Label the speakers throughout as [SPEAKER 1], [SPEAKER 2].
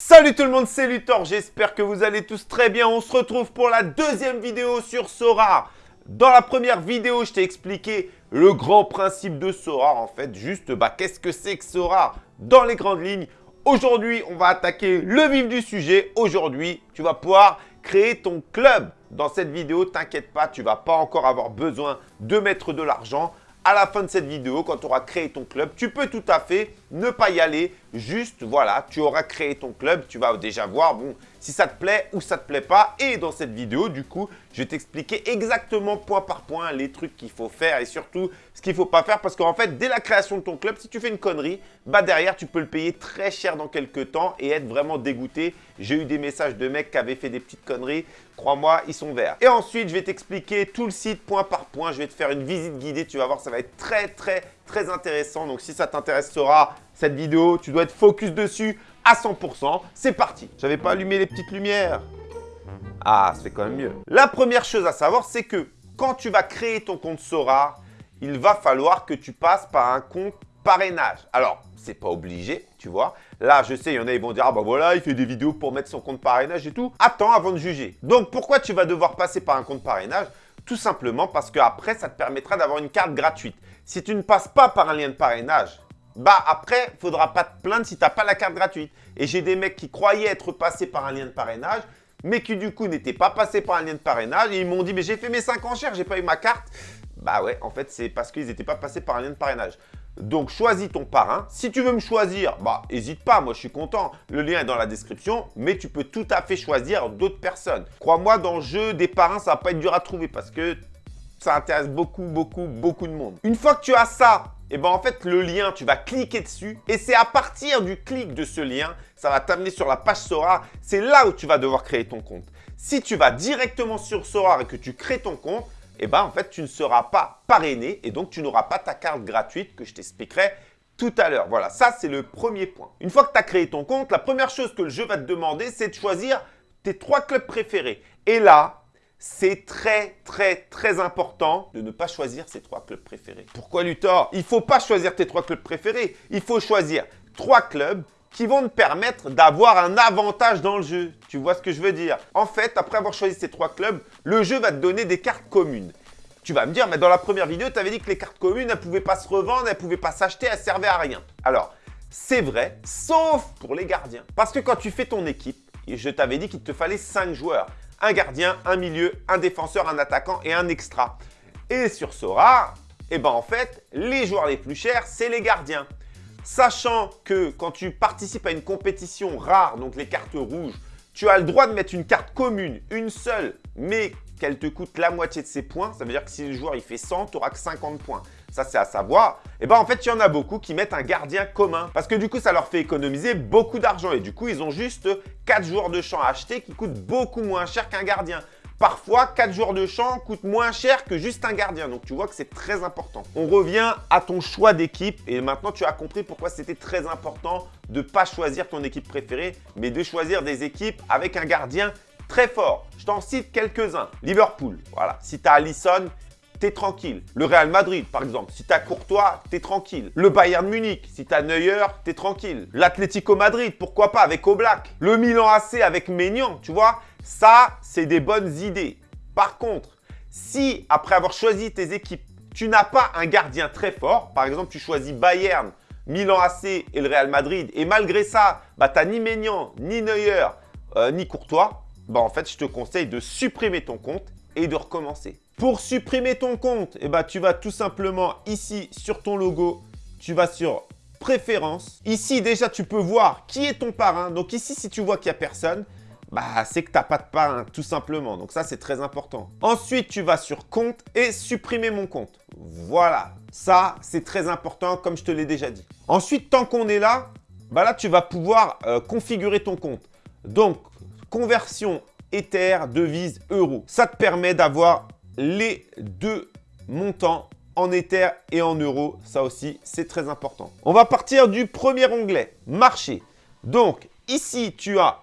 [SPEAKER 1] Salut tout le monde, c'est Luthor, j'espère que vous allez tous très bien. On se retrouve pour la deuxième vidéo sur Sora. Dans la première vidéo, je t'ai expliqué le grand principe de Sora, en fait. Juste, bah, qu'est-ce que c'est que Sora dans les grandes lignes? Aujourd'hui, on va attaquer le vif du sujet. Aujourd'hui, tu vas pouvoir créer ton club. Dans cette vidéo, t'inquiète pas, tu vas pas encore avoir besoin de mettre de l'argent à la fin de cette vidéo, quand tu auras créé ton club, tu peux tout à fait ne pas y aller. Juste, voilà, tu auras créé ton club. Tu vas déjà voir, bon, si ça te plaît ou ça te plaît pas. Et dans cette vidéo, du coup, je vais t'expliquer exactement point par point les trucs qu'il faut faire et surtout ce qu'il ne faut pas faire. Parce qu'en fait, dès la création de ton club, si tu fais une connerie, bah derrière, tu peux le payer très cher dans quelques temps et être vraiment dégoûté. J'ai eu des messages de mecs qui avaient fait des petites conneries. Crois-moi, ils sont verts. Et ensuite, je vais t'expliquer tout le site point par point. Je vais te faire une visite guidée. Tu vas voir, ça va être très, très, très intéressant. Donc, si ça t'intéresse, Sora, cette vidéo, tu dois être focus dessus à 100%. C'est parti. J'avais pas allumé les petites lumières. Ah, c'est quand même mieux. La première chose à savoir, c'est que quand tu vas créer ton compte Sora, il va falloir que tu passes par un compte parrainage. Alors, c'est pas obligé, tu vois. Là, je sais, il y en a, ils vont dire, ah bah voilà, il fait des vidéos pour mettre son compte parrainage et tout. Attends avant de juger. Donc, pourquoi tu vas devoir passer par un compte parrainage? Tout simplement parce qu'après, ça te permettra d'avoir une carte gratuite. Si tu ne passes pas par un lien de parrainage, bah après, il faudra pas te plaindre si tu n'as pas la carte gratuite. Et j'ai des mecs qui croyaient être passés par un lien de parrainage, mais qui du coup n'étaient pas passés par un lien de parrainage. Et ils m'ont dit, mais j'ai fait mes 5 enchères, j'ai pas eu ma carte. Bah ouais, en fait, c'est parce qu'ils n'étaient pas passés par un lien de parrainage. Donc, choisis ton parrain. Si tu veux me choisir, bah, n'hésite pas, moi je suis content. Le lien est dans la description, mais tu peux tout à fait choisir d'autres personnes. Crois-moi, dans le jeu des parrains, ça va pas être dur à trouver parce que ça intéresse beaucoup, beaucoup, beaucoup de monde. Une fois que tu as ça, et eh ben en fait, le lien, tu vas cliquer dessus et c'est à partir du clic de ce lien, ça va t'amener sur la page Sora. C'est là où tu vas devoir créer ton compte. Si tu vas directement sur Sora et que tu crées ton compte, et eh ben en fait, tu ne seras pas parrainé et donc tu n'auras pas ta carte gratuite que je t'expliquerai tout à l'heure. Voilà, ça c'est le premier point. Une fois que tu as créé ton compte, la première chose que le jeu va te demander, c'est de choisir tes trois clubs préférés. Et là, c'est très, très, très important de ne pas choisir ses trois clubs préférés. Pourquoi Luthor? Il ne faut pas choisir tes trois clubs préférés. Il faut choisir trois clubs qui vont te permettre d'avoir un avantage dans le jeu. Tu vois ce que je veux dire? En fait, après avoir choisi ces trois clubs, le jeu va te donner des cartes communes. Tu vas me dire, mais dans la première vidéo, tu avais dit que les cartes communes, elles ne pouvaient pas se revendre, elles ne pouvaient pas s'acheter, elles ne servaient à rien. Alors, c'est vrai, sauf pour les gardiens. Parce que quand tu fais ton équipe, je t'avais dit qu'il te fallait 5 joueurs un gardien, un milieu, un défenseur, un attaquant et un extra. Et sur Sora, eh ben en fait, les joueurs les plus chers, c'est les gardiens. Sachant que quand tu participes à une compétition rare, donc les cartes rouges, tu as le droit de mettre une carte commune, une seule, mais qu'elle te coûte la moitié de ses points. Ça veut dire que si le joueur il fait 100, tu n'auras que 50 points. Ça, c'est à savoir. Et eh bien, en fait, il y en a beaucoup qui mettent un gardien commun. Parce que du coup, ça leur fait économiser beaucoup d'argent. Et du coup, ils ont juste 4 joueurs de champ à acheter qui coûtent beaucoup moins cher qu'un gardien. Parfois, 4 joueurs de champ coûtent moins cher que juste un gardien. Donc, tu vois que c'est très important. On revient à ton choix d'équipe. Et maintenant, tu as compris pourquoi c'était très important de ne pas choisir ton équipe préférée, mais de choisir des équipes avec un gardien très fort. Je t'en cite quelques-uns. Liverpool, voilà. Si tu as Allison, t'es tranquille. Le Real Madrid, par exemple, si t'as Courtois, t'es tranquille. Le Bayern Munich, si t'as Neuer, t'es tranquille. L'Atlético Madrid, pourquoi pas avec Oblak. Le Milan AC avec Maignan, tu vois. Ça, c'est des bonnes idées. Par contre, si après avoir choisi tes équipes, tu n'as pas un gardien très fort, par exemple, tu choisis Bayern, Milan AC et le Real Madrid, et malgré ça, bah, ni Maignan, ni Neuer, euh, ni Courtois, bah, en fait, je te conseille de supprimer ton compte et de recommencer. Pour supprimer ton compte, eh ben, tu vas tout simplement ici sur ton logo, tu vas sur préférences. Ici, déjà, tu peux voir qui est ton parrain. Donc ici, si tu vois qu'il n'y a personne, bah, c'est que tu n'as pas de parrain, tout simplement. Donc ça, c'est très important. Ensuite, tu vas sur compte et supprimer mon compte. Voilà, ça, c'est très important, comme je te l'ai déjà dit. Ensuite, tant qu'on est là, bah là, tu vas pouvoir euh, configurer ton compte. Donc, conversion Ether, devise, euro. Ça te permet d'avoir les deux montants en Ether et en euros. Ça aussi, c'est très important. On va partir du premier onglet, marché. Donc, ici, tu as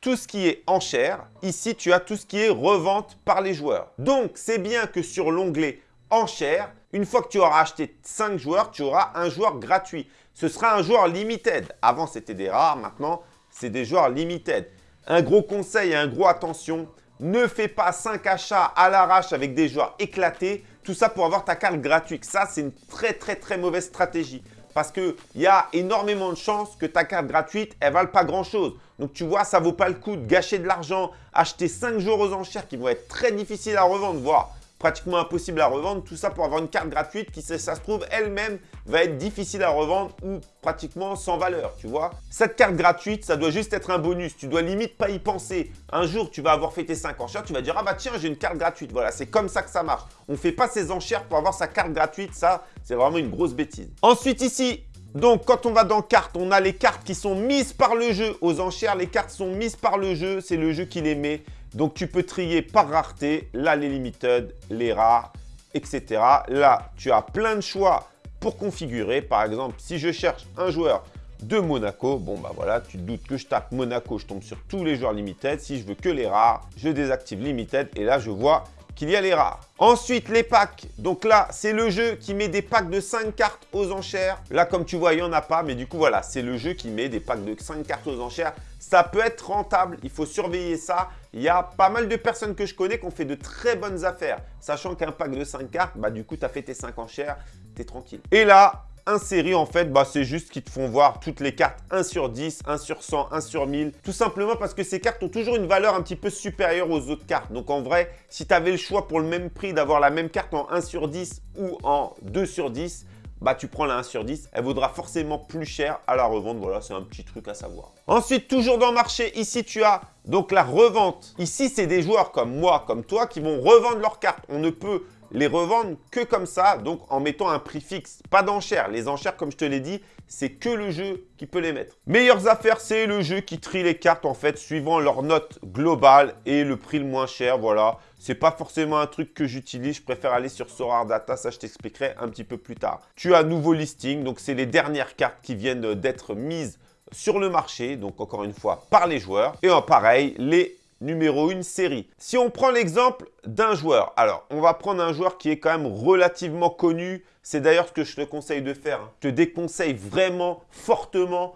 [SPEAKER 1] tout ce qui est enchère. Ici, tu as tout ce qui est revente par les joueurs. Donc, c'est bien que sur l'onglet enchère, une fois que tu auras acheté 5 joueurs, tu auras un joueur gratuit. Ce sera un joueur limited. Avant, c'était des rares. Maintenant, c'est des joueurs limited. Un gros conseil et un gros attention, ne fais pas 5 achats à l'arrache avec des joueurs éclatés. Tout ça pour avoir ta carte gratuite. Ça, c'est une très très très mauvaise stratégie. Parce qu'il y a énormément de chances que ta carte gratuite, elle ne vale pas grand-chose. Donc tu vois, ça ne vaut pas le coup de gâcher de l'argent, acheter 5 jours aux enchères qui vont être très difficiles à revendre, voire pratiquement impossible à revendre. Tout ça pour avoir une carte gratuite qui, ça se trouve, elle-même va être difficile à revendre ou pratiquement sans valeur, tu vois. Cette carte gratuite, ça doit juste être un bonus. Tu dois limite pas y penser. Un jour, tu vas avoir fait tes 5 enchères, tu vas dire « Ah bah tiens, j'ai une carte gratuite. » Voilà, c'est comme ça que ça marche. On ne fait pas ses enchères pour avoir sa carte gratuite. Ça, c'est vraiment une grosse bêtise. Ensuite, ici, donc, quand on va dans cartes, on a les cartes qui sont mises par le jeu aux enchères. Les cartes sont mises par le jeu, c'est le jeu qui les met. Donc, tu peux trier par rareté, là, les limited, les rares, etc. Là, tu as plein de choix pour configurer. Par exemple, si je cherche un joueur de Monaco, bon, bah voilà, tu te doutes que je tape Monaco, je tombe sur tous les joueurs limited. Si je veux que les rares, je désactive limited et là, je vois qu'il y a les rares. Ensuite, les packs. Donc là, c'est le jeu qui met des packs de 5 cartes aux enchères. Là, comme tu vois, il n'y en a pas. Mais du coup, voilà, c'est le jeu qui met des packs de 5 cartes aux enchères. Ça peut être rentable. Il faut surveiller ça. Il y a pas mal de personnes que je connais qui ont fait de très bonnes affaires. Sachant qu'un pack de 5 cartes, bah du coup, tu as fait tes 5 enchères. Tu es tranquille. Et là, série en fait, bah, c'est juste qu'ils te font voir toutes les cartes 1 sur 10, 1 sur 100, 1 sur 1000. Tout simplement parce que ces cartes ont toujours une valeur un petit peu supérieure aux autres cartes. Donc en vrai, si tu avais le choix pour le même prix d'avoir la même carte en 1 sur 10 ou en 2 sur 10, bah tu prends la 1 sur 10, elle vaudra forcément plus cher à la revente. Voilà, c'est un petit truc à savoir. Ensuite, toujours dans le marché, ici tu as donc la revente. Ici, c'est des joueurs comme moi, comme toi, qui vont revendre leurs cartes. On ne peut les revendre que comme ça, donc en mettant un prix fixe, pas d'enchères. Les enchères, comme je te l'ai dit, c'est que le jeu qui peut les mettre. Meilleures affaires, c'est le jeu qui trie les cartes en fait suivant leur note globale et le prix le moins cher, voilà. C'est pas forcément un truc que j'utilise, je préfère aller sur Sorar Data, ça je t'expliquerai un petit peu plus tard. Tu as nouveau listing, donc c'est les dernières cartes qui viennent d'être mises sur le marché, donc encore une fois par les joueurs. Et en pareil, les numéro 1 série. Si on prend l'exemple d'un joueur, alors on va prendre un joueur qui est quand même relativement connu. C'est d'ailleurs ce que je te conseille de faire. Hein. Je te déconseille vraiment fortement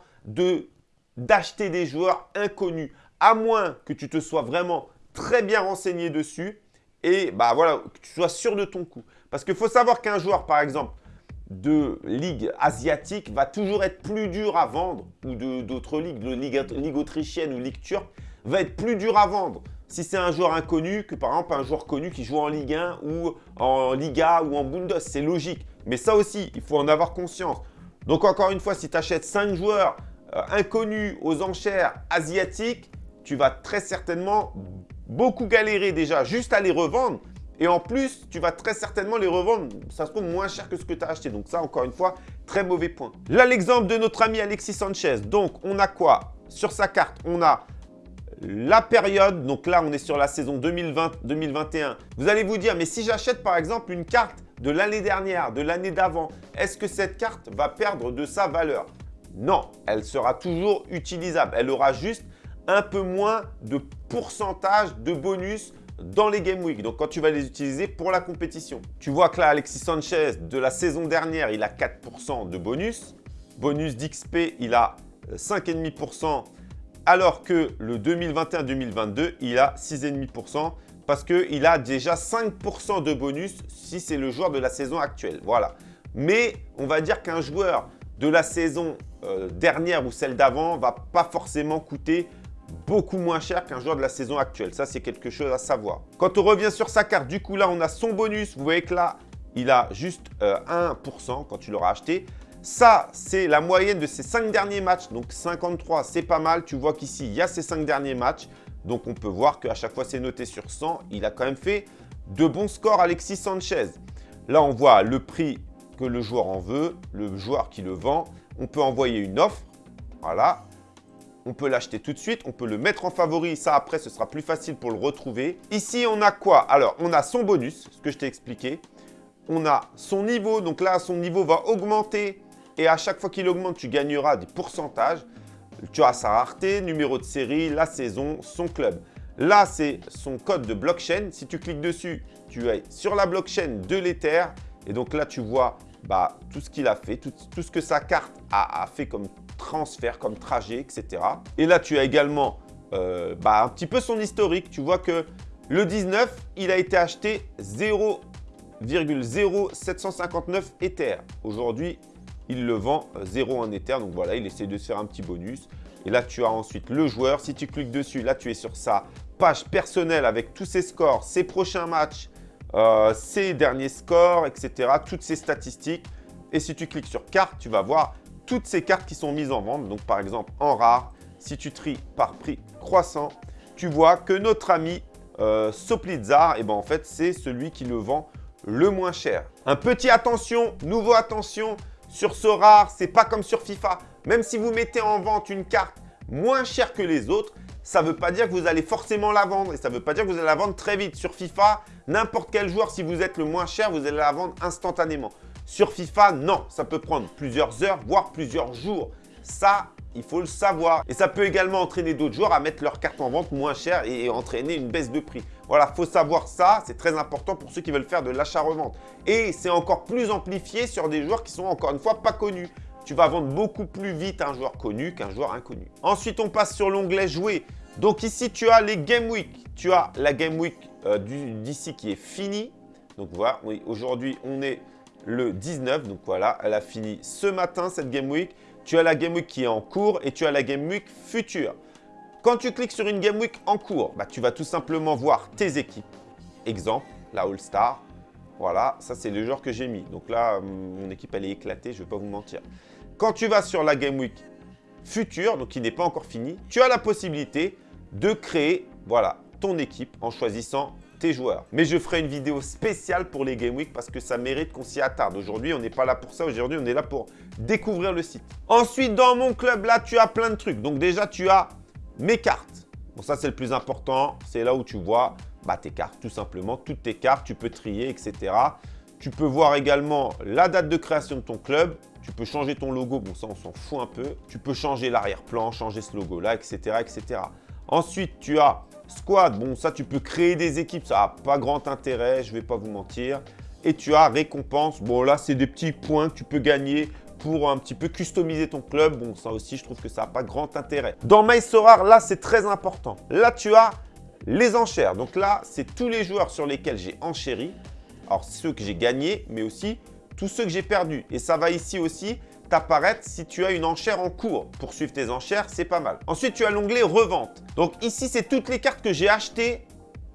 [SPEAKER 1] d'acheter des joueurs inconnus, à moins que tu te sois vraiment très bien renseigné dessus et bah voilà, que tu sois sûr de ton coup. Parce qu'il faut savoir qu'un joueur, par exemple, de ligue asiatique va toujours être plus dur à vendre ou d'autres ligues, de ligue autrichienne ou ligue turque, va être plus dur à vendre si c'est un joueur inconnu que par exemple un joueur connu qui joue en Ligue 1 ou en Liga ou en Bundes. C'est logique. Mais ça aussi, il faut en avoir conscience. Donc encore une fois, si tu achètes 5 joueurs euh, inconnus aux enchères asiatiques, tu vas très certainement beaucoup galérer déjà juste à les revendre. Et en plus, tu vas très certainement les revendre, ça se trouve moins cher que ce que tu as acheté. Donc ça, encore une fois, très mauvais point. Là, l'exemple de notre ami Alexis Sanchez. Donc, on a quoi? Sur sa carte, on a la période, donc là on est sur la saison 2020-2021, vous allez vous dire, mais si j'achète par exemple une carte de l'année dernière, de l'année d'avant, est-ce que cette carte va perdre de sa valeur? Non, elle sera toujours utilisable. Elle aura juste un peu moins de pourcentage de bonus dans les Game Week. Donc, quand tu vas les utiliser pour la compétition. Tu vois que là, Alexis Sanchez, de la saison dernière, il a 4% de bonus. Bonus d'XP, il a 5,5% alors que le 2021-2022, il a 6,5% parce qu'il a déjà 5% de bonus si c'est le joueur de la saison actuelle. Voilà. Mais on va dire qu'un joueur de la saison euh, dernière ou celle d'avant va pas forcément coûter beaucoup moins cher qu'un joueur de la saison actuelle. Ça, c'est quelque chose à savoir. Quand on revient sur sa carte, du coup, là, on a son bonus. Vous voyez que là, il a juste 1% euh, quand tu l'auras acheté. Ça, c'est la moyenne de ces 5 derniers matchs. Donc 53, c'est pas mal. Tu vois qu'ici, il y a ces 5 derniers matchs. Donc on peut voir qu'à chaque fois, c'est noté sur 100. Il a quand même fait de bons scores, Alexis Sanchez. Là, on voit le prix que le joueur en veut, le joueur qui le vend. On peut envoyer une offre. Voilà. On peut l'acheter tout de suite. On peut le mettre en favori. Ça, après, ce sera plus facile pour le retrouver. Ici, on a quoi? Alors, on a son bonus, ce que je t'ai expliqué. On a son niveau. Donc là, son niveau va augmenter et à chaque fois qu'il augmente, tu gagneras des pourcentages. Tu as sa rareté, numéro de série, la saison, son club. Là, c'est son code de blockchain. Si tu cliques dessus, tu es sur la blockchain de l'Ether. Et donc là, tu vois bah, tout ce qu'il a fait, tout, ce que sa carte a, fait comme transfert, comme trajet, etc. Et là, tu as également euh, bah, un petit peu son historique. Tu vois que le 19, il a été acheté 0,0759 Ether. Aujourd'hui, il le vend 0 en Ether. Donc voilà, il essaie de se faire un petit bonus. Et là, tu as ensuite le joueur. Si tu cliques dessus, là, tu es sur sa page personnelle avec tous ses scores, ses prochains matchs, euh, ses derniers scores, etc. Toutes ses statistiques. Et si tu cliques sur carte, tu vas voir toutes ces cartes qui sont mises en vente. Donc, par exemple, en rare, si tu tries par prix croissant, tu vois que notre ami euh, Soplitzar, eh ben, en fait, c'est celui qui le vend le moins cher. Un petit attention, nouveau attention, sur ce rare, c'est pas comme sur FIFA. Même si vous mettez en vente une carte moins chère que les autres, ça ne veut pas dire que vous allez forcément la vendre et ça ne veut pas dire que vous allez la vendre très vite. Sur FIFA, n'importe quel joueur, si vous êtes le moins cher, vous allez la vendre instantanément. Sur FIFA, non, ça peut prendre plusieurs heures, voire plusieurs jours. Ça, il faut le savoir. Et ça peut également entraîner d'autres joueurs à mettre leur carte en vente moins chère et entraîner une baisse de prix. Voilà, il faut savoir ça. C'est très important pour ceux qui veulent faire de l'achat-revente. Et c'est encore plus amplifié sur des joueurs qui sont encore une fois pas connus tu vas vendre beaucoup plus vite un joueur connu qu'un joueur inconnu. Ensuite, on passe sur l'onglet jouer. Donc ici, tu as les Game Week. Tu as la Game Week euh, d'ici qui est finie. Donc voilà, oui, aujourd'hui, on est le 19. Donc voilà, elle a fini ce matin, cette Game Week. Tu as la Game Week qui est en cours et tu as la Game Week future. Quand tu cliques sur une Game Week en cours, bah, tu vas tout simplement voir tes équipes. Exemple, la All-Star. Voilà, ça c'est le joueur que j'ai mis. Donc là, hum, mon équipe, elle est éclatée, je ne vais pas vous mentir. Quand tu vas sur la Game Week future, donc qui n'est pas encore finie, tu as la possibilité de créer voilà, ton équipe en choisissant tes joueurs. Mais je ferai une vidéo spéciale pour les Game Week parce que ça mérite qu'on s'y attarde. Aujourd'hui, on n'est pas là pour ça. Aujourd'hui, on est là pour découvrir le site. Ensuite, dans mon club, là, tu as plein de trucs. Donc déjà, tu as mes cartes. Bon, ça, c'est le plus important. C'est là où tu vois bah, tes cartes, tout simplement. Toutes tes cartes, tu peux trier, etc. Tu peux voir également la date de création de ton club, tu peux changer ton logo, bon ça on s'en fout un peu. Tu peux changer l'arrière-plan, changer ce logo-là, etc., etc. Ensuite, tu as Squad. Bon, ça tu peux créer des équipes, ça n'a pas grand intérêt, je ne vais pas vous mentir. Et tu as récompense. Bon là, c'est des petits points que tu peux gagner pour un petit peu customiser ton club. Bon, ça aussi, je trouve que ça n'a pas grand intérêt. Dans MySorar, là, c'est très important. Là, tu as les enchères. Donc là, c'est tous les joueurs sur lesquels j'ai enchéri. Alors, ceux que j'ai gagnés, mais aussi tous ceux que j'ai perdus. Et ça va ici aussi t'apparaître si tu as une enchère en cours. Pour suivre tes enchères, c'est pas mal. Ensuite, tu as l'onglet revente. Donc ici, c'est toutes les cartes que j'ai achetées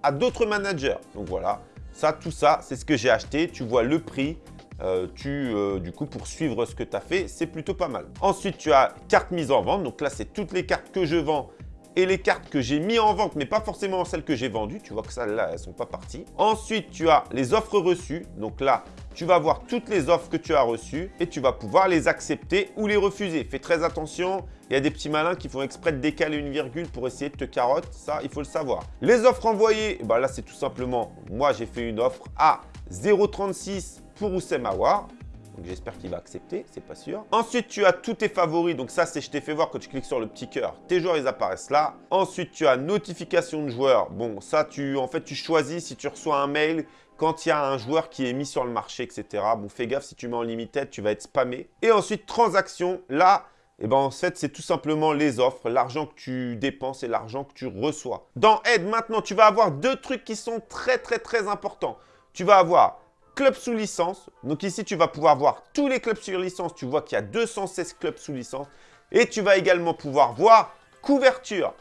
[SPEAKER 1] à d'autres managers. Donc voilà, ça, tout ça, c'est ce que j'ai acheté. Tu vois le prix. Euh, tu, euh, du coup, pour suivre ce que tu as fait, c'est plutôt pas mal. Ensuite, tu as carte mise en vente. Donc là, c'est toutes les cartes que je vends et les cartes que j'ai mis en vente, mais pas forcément celles que j'ai vendues. Tu vois que celles-là, elles sont pas parties. Ensuite, tu as les offres reçues. Donc là, tu vas voir toutes les offres que tu as reçues et tu vas pouvoir les accepter ou les refuser. Fais très attention, il y a des petits malins qui font exprès de décaler une virgule pour essayer de te carotte. Ça, il faut le savoir. Les offres envoyées, bah là, c'est tout simplement, moi, j'ai fait une offre à 0,36 pour Oussem Aouar. Donc j'espère qu'il va accepter, c'est pas sûr. Ensuite, tu as tous tes favoris. Donc ça, c'est je t'ai fait voir quand tu cliques sur le petit cœur. Tes joueurs, ils apparaissent là. Ensuite, tu as notification de joueurs. Bon, ça, tu en fait, tu choisis si tu reçois un mail quand il y a un joueur qui est mis sur le marché, etc. Bon, fais gaffe, si tu mets en limited, tu vas être spammé. Et ensuite, transaction. Là, eh ben, en fait, c'est tout simplement les offres, l'argent que tu dépenses et l'argent que tu reçois. Dans Aide, maintenant, tu vas avoir deux trucs qui sont très, très, très importants. Tu vas avoir club sous licence. Donc ici, tu vas pouvoir voir tous les clubs sur licence. Tu vois qu'il y a 216 clubs sous licence. Et tu vas également pouvoir voir couverture.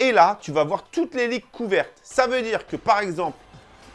[SPEAKER 1] Et là, tu vas voir toutes les ligues couvertes. Ça veut dire que, par exemple,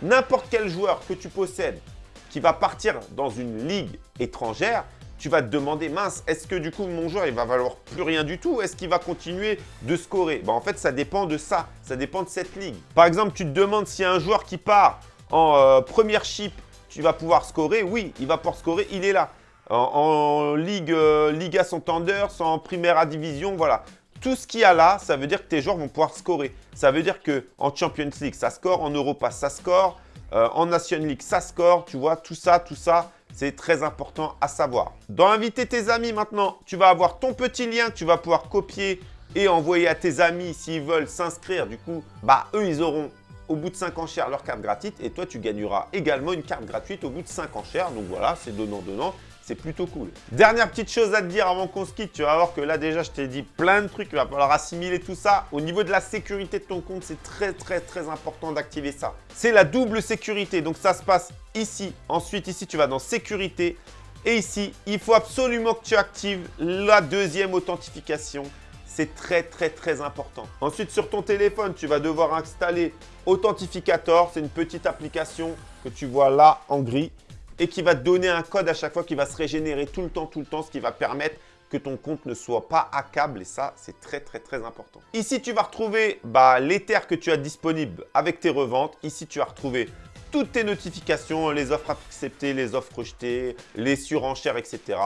[SPEAKER 1] n'importe quel joueur que tu possèdes qui va partir dans une ligue étrangère, tu vas te demander, mince, est-ce que du coup mon joueur il va valoir plus rien du tout? Est-ce qu'il va continuer de scorer? Ben, En fait, ça dépend de ça, ça dépend de cette ligue. Par exemple, tu te demandes si un joueur qui part en euh, première chip tu vas pouvoir scorer. Oui, il va pouvoir scorer, il est là. En, Ligue, euh, Liga Santander, en Primera Division, voilà. Tout ce qu'il y a là, ça veut dire que tes joueurs vont pouvoir scorer. Ça veut dire qu'en Champions League, ça score. En Europa, ça score. Euh, en Nation League, ça score. Tu vois, tout ça, tout ça, c'est très important à savoir. Dans Inviter tes amis maintenant, tu vas avoir ton petit lien que tu vas pouvoir copier et envoyer à tes amis s'ils veulent s'inscrire. Du coup, bah eux, ils auront au bout de 5 enchères leur carte gratuite et toi tu gagneras également une carte gratuite au bout de 5 enchères. Donc voilà, c'est donnant-donnant. c'est plutôt cool. Dernière petite chose à te dire avant qu'on se quitte, tu vas voir que là déjà je t'ai dit plein de trucs, il va falloir assimiler tout ça. Au niveau de la sécurité de ton compte, c'est très très très important d'activer ça. C'est la double sécurité, donc ça se passe ici. Ensuite ici tu vas dans sécurité et ici il faut absolument que tu actives la deuxième authentification. C'est très très très important. Ensuite sur ton téléphone, tu vas devoir installer Authentificator. C'est une petite application que tu vois là en gris et qui va te donner un code à chaque fois qui va se régénérer tout le temps, tout le temps, ce qui va permettre que ton compte ne soit pas hackable et ça, c'est très, très, très important. Ici, tu vas retrouver bah, l'Ether que tu as disponible avec tes reventes. Ici, tu vas retrouver toutes tes notifications, les offres acceptées, les offres rejetées, les surenchères, etc.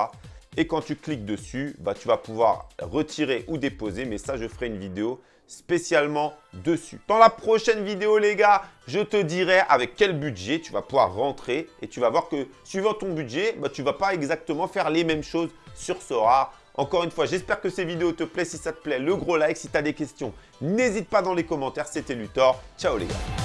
[SPEAKER 1] Et quand tu cliques dessus, bah, tu vas pouvoir retirer ou déposer. Mais ça, je ferai une vidéo spécialement dessus. Dans la prochaine vidéo, les gars, je te dirai avec quel budget tu vas pouvoir rentrer et tu vas voir que suivant ton budget, bah, tu ne vas pas exactement faire les mêmes choses sur Sora. Encore une fois, j'espère que ces vidéos te plaisent. Si ça te plaît, le gros like. Si tu as des questions, n'hésite pas dans les commentaires. C'était Luthor. Ciao les gars